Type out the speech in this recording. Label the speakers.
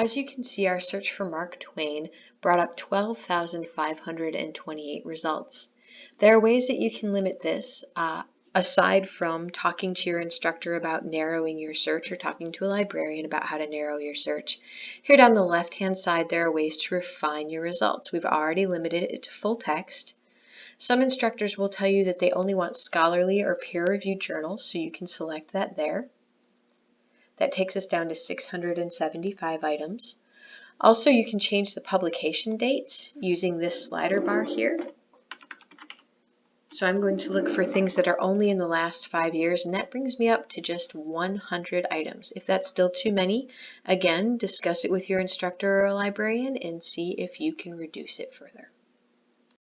Speaker 1: As you can see, our search for Mark Twain brought up 12,528 results. There are ways that you can limit this, uh, aside from talking to your instructor about narrowing your search or talking to a librarian about how to narrow your search. Here down the left-hand side, there are ways to refine your results. We've already limited it to full text. Some instructors will tell you that they only want scholarly or peer-reviewed journals, so you can select that there. That takes us down to 675 items. Also, you can change the publication dates using this slider bar here. So I'm going to look for things that are only in the last five years, and that brings me up to just 100 items. If that's still too many, again, discuss it with your instructor or librarian and see if you can reduce it further.